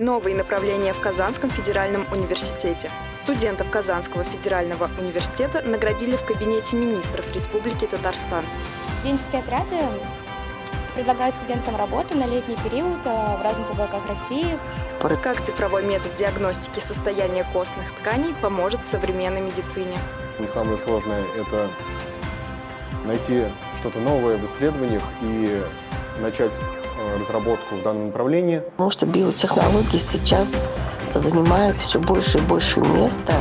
Новые направления в Казанском федеральном университете. Студентов Казанского федерального университета наградили в кабинете министров Республики Татарстан. Студенческие отряды предлагают студентам работу на летний период э, в разных уголках России. Как цифровой метод диагностики состояния костных тканей поможет в современной медицине. Не самое сложное – это найти что-то новое в исследованиях и начать разработку в данном направлении. Потому что биотехнологии сейчас занимают все больше и больше места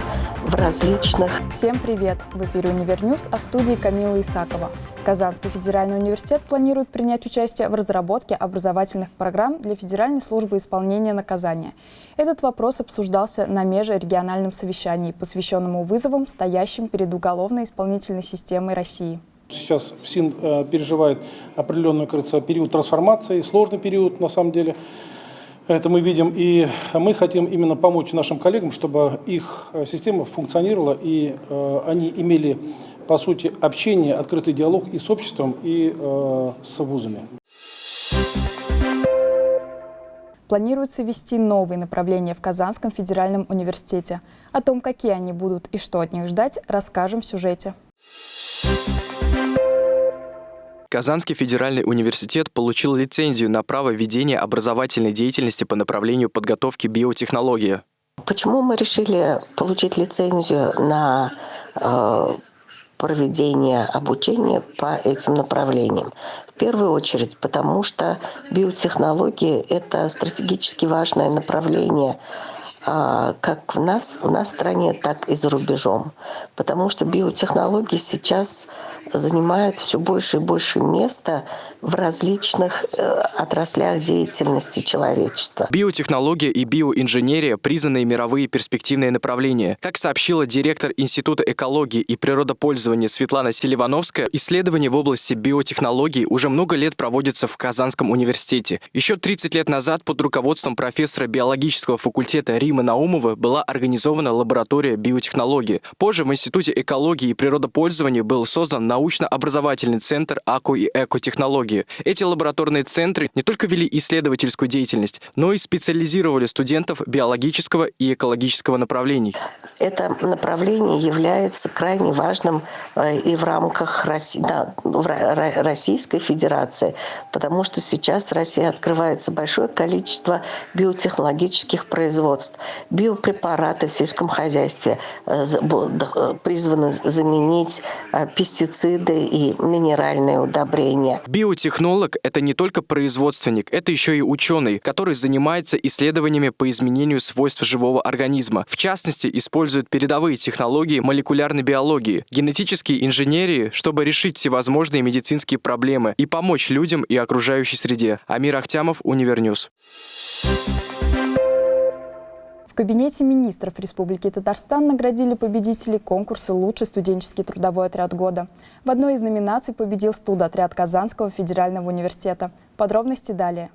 в различных... Всем привет! В эфире «Univer News», а в студии Камила Исакова. Казанский федеральный университет планирует принять участие в разработке образовательных программ для Федеральной службы исполнения наказания. Этот вопрос обсуждался на межрегиональном совещании, посвященному вызовам, стоящим перед уголовно-исполнительной системой России. Сейчас ФСИН э, переживает определенный, кажется, период трансформации, сложный период на самом деле. Это мы видим, и мы хотим именно помочь нашим коллегам, чтобы их э, система функционировала, и э, они имели, по сути, общение, открытый диалог и с обществом, и э, с вузами. Планируется ввести новые направления в Казанском федеральном университете. О том, какие они будут и что от них ждать, расскажем в сюжете. Казанский федеральный университет получил лицензию на право ведения образовательной деятельности по направлению подготовки биотехнологии. Почему мы решили получить лицензию на э, проведение обучения по этим направлениям? В первую очередь, потому что биотехнологии – это стратегически важное направление а, как в нас, в нас стране, так и за рубежом. Потому что биотехнологии сейчас занимают все больше и больше места в различных э, отраслях деятельности человечества. Биотехнология и биоинженерия – признанные мировые перспективные направления. Как сообщила директор Института экологии и природопользования Светлана Селивановская, исследования в области биотехнологий уже много лет проводятся в Казанском университете. Еще 30 лет назад под руководством профессора биологического факультета Римы Наумова была организована лаборатория биотехнологии. Позже в Институте экологии и природопользования был создан научно-образовательный центр АКО и экотехнологии. Эти лабораторные центры не только вели исследовательскую деятельность, но и специализировали студентов биологического и экологического направлений. Это направление является крайне важным э, и в рамках Российской Федерации, потому что сейчас в России открывается большое количество биотехнологических производств. Биопрепараты в сельском хозяйстве э, э, призваны заменить пестициды и минеральные удобрения. Биотехнолог – это не только производственник, это еще и ученый, который занимается исследованиями по изменению свойств живого организма. В частности, использует передовые технологии молекулярной биологии, генетической инженерии, чтобы решить всевозможные медицинские проблемы и помочь людям и окружающей среде. Амир Ахтямов, Univer News. В кабинете министров Республики Татарстан наградили победителей конкурса «Лучший студенческий трудовой отряд года». В одной из номинаций победил студотряд Казанского федерального университета. Подробности далее.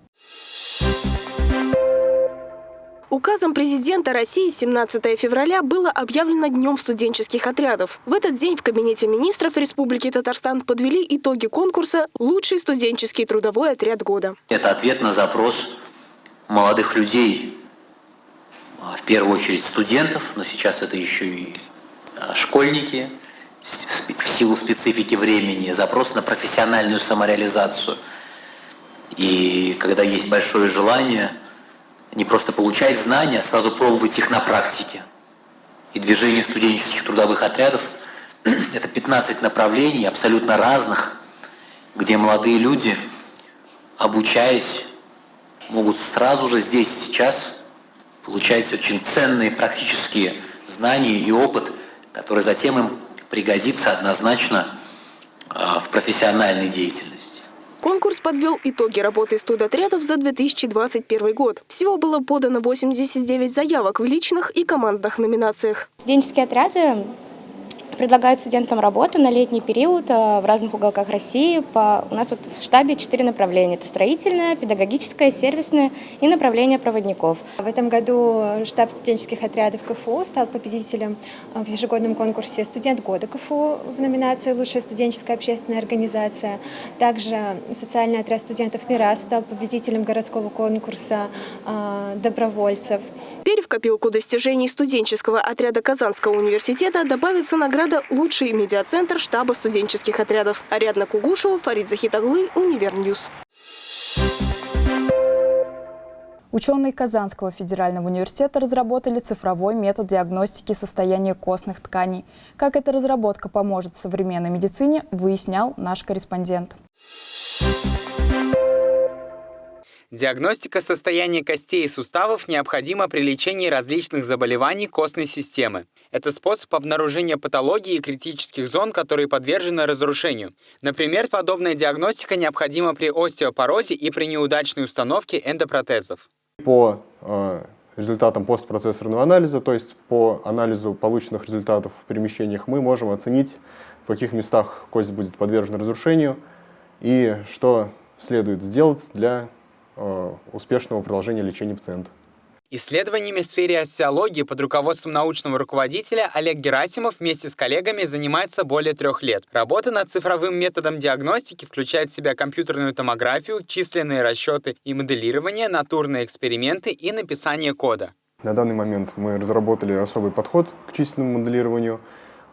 Указом президента России 17 февраля было объявлено Днем студенческих отрядов. В этот день в Кабинете министров Республики Татарстан подвели итоги конкурса «Лучший студенческий трудовой отряд года». Это ответ на запрос молодых людей, в первую очередь студентов, но сейчас это еще и а, школьники, в силу специфики времени, запрос на профессиональную самореализацию. И когда есть большое желание не просто получать знания, а сразу пробовать их на практике. И движение студенческих трудовых отрядов – это 15 направлений, абсолютно разных, где молодые люди, обучаясь, могут сразу же здесь, сейчас получать очень ценные практические знания и опыт, который затем им пригодится однозначно а, в профессиональной деятельности. Конкурс подвел итоги работы студотрядов за 2021 год. Всего было подано 89 заявок в личных и командных номинациях. Студенческие отряды Предлагают студентам работу на летний период э, в разных уголках России. У нас вот в штабе четыре направления. Это строительное, педагогическое, сервисное и направление проводников. В этом году штаб студенческих отрядов КФУ стал победителем э, в ежегодном конкурсе «Студент года КФУ» в номинации «Лучшая студенческая общественная организация». Также социальный отряд студентов «Мирас» стал победителем городского конкурса э, добровольцев. Теперь в копилку достижений студенческого отряда Казанского университета добавится награда «Лучший медиацентр штаба студенческих отрядов». Ариадна Кугушева, Фарид Захитаглы, Univer News. Ученые Казанского федерального университета разработали цифровой метод диагностики состояния костных тканей. Как эта разработка поможет современной медицине, выяснял наш корреспондент. Диагностика состояния костей и суставов необходима при лечении различных заболеваний костной системы. Это способ обнаружения патологии и критических зон, которые подвержены разрушению. Например, подобная диагностика необходима при остеопорозе и при неудачной установке эндопротезов. По э, результатам постпроцессорного анализа, то есть по анализу полученных результатов в перемещениях, мы можем оценить, в каких местах кость будет подвержена разрушению и что следует сделать для успешного продолжения лечения пациента. Исследованиями в сфере остеологии под руководством научного руководителя Олег Герасимов вместе с коллегами занимается более трех лет. Работа над цифровым методом диагностики включает в себя компьютерную томографию, численные расчеты и моделирование, натурные эксперименты и написание кода. На данный момент мы разработали особый подход к численному моделированию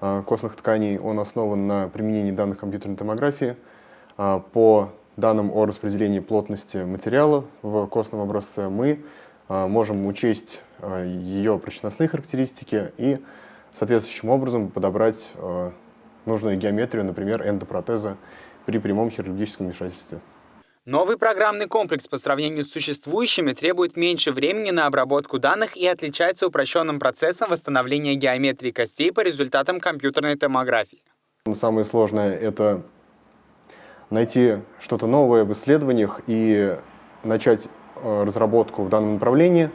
э, костных тканей. Он основан на применении данных компьютерной томографии э, по данным о распределении плотности материала в костном образце мы а, можем учесть а, ее прочностные характеристики и соответствующим образом подобрать а, нужную геометрию, например, эндопротеза при прямом хирургическом вмешательстве. Новый программный комплекс по сравнению с существующими требует меньше времени на обработку данных и отличается упрощенным процессом восстановления геометрии костей по результатам компьютерной томографии. Самое сложное — это найти что-то новое в исследованиях и начать э, разработку в данном направлении,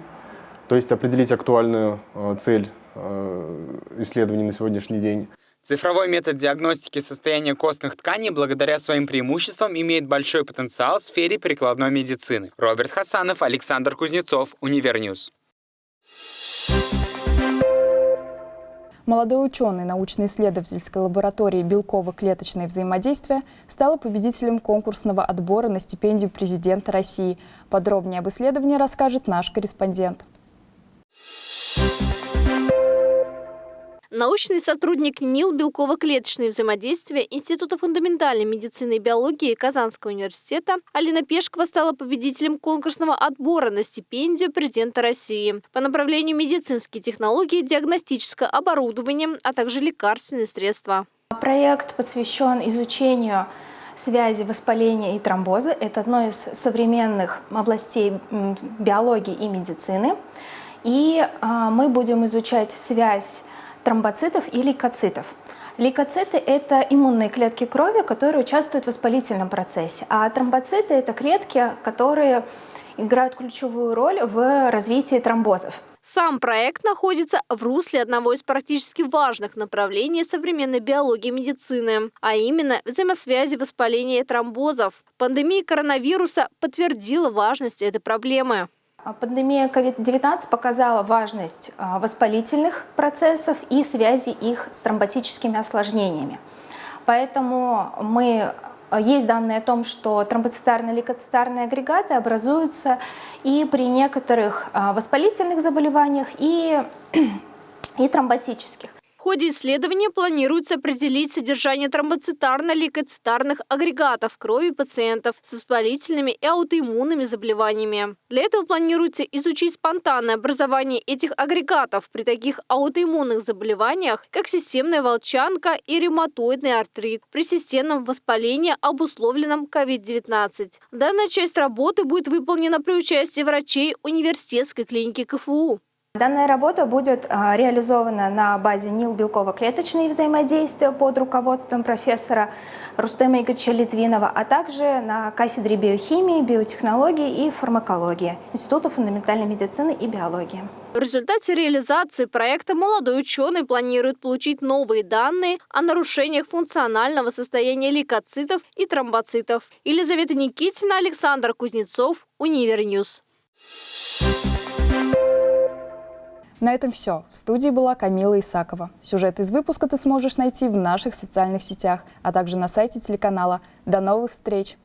то есть определить актуальную э, цель э, исследований на сегодняшний день. Цифровой метод диагностики состояния костных тканей благодаря своим преимуществам имеет большой потенциал в сфере прикладной медицины. Роберт Хасанов, Александр Кузнецов, Univer News. Молодой ученый научно-исследовательской лаборатории белково-клеточное взаимодействие стала победителем конкурсного отбора на стипендию президента России. Подробнее об исследовании расскажет наш корреспондент. Научный сотрудник НИЛ «Белково-клеточные взаимодействия» Института фундаментальной медицины и биологии Казанского университета Алина Пешкова стала победителем конкурсного отбора на стипендию президента России по направлению медицинские технологии, диагностическое оборудование, а также лекарственные средства. Проект посвящен изучению связи воспаления и тромбоза. Это одно из современных областей биологии и медицины. И а, мы будем изучать связь тромбоцитов и лейкоцитов. Лейкоциты – это иммунные клетки крови, которые участвуют в воспалительном процессе, а тромбоциты – это клетки, которые играют ключевую роль в развитии тромбозов. Сам проект находится в русле одного из практически важных направлений современной биологии медицины, а именно взаимосвязи воспаления и тромбозов. Пандемия коронавируса подтвердила важность этой проблемы. А пандемия COVID-19 показала важность а, воспалительных процессов и связи их с тромботическими осложнениями. Поэтому мы а, есть данные о том, что тромбоцитарные лейкоцитарные агрегаты образуются и при некоторых воспалительных заболеваниях, и, и тромботических ходе исследования планируется определить содержание тромбоцитарно-лейкоцитарных агрегатов крови пациентов с воспалительными и аутоиммунными заболеваниями. Для этого планируется изучить спонтанное образование этих агрегатов при таких аутоиммунных заболеваниях, как системная волчанка и ревматоидный артрит при системном воспалении, обусловленном COVID-19. Данная часть работы будет выполнена при участии врачей университетской клиники КФУ. Данная работа будет а, реализована на базе НИЛ белково-клеточные взаимодействия под руководством профессора Рустема Игоревича Литвинова, а также на кафедре биохимии, биотехнологии и фармакологии Института фундаментальной медицины и биологии. В результате реализации проекта молодой ученый планирует получить новые данные о нарушениях функционального состояния лейкоцитов и тромбоцитов. Елизавета Никитина, Александр Кузнецов, Univer News. На этом все. В студии была Камила Исакова. Сюжет из выпуска ты сможешь найти в наших социальных сетях, а также на сайте телеканала. До новых встреч!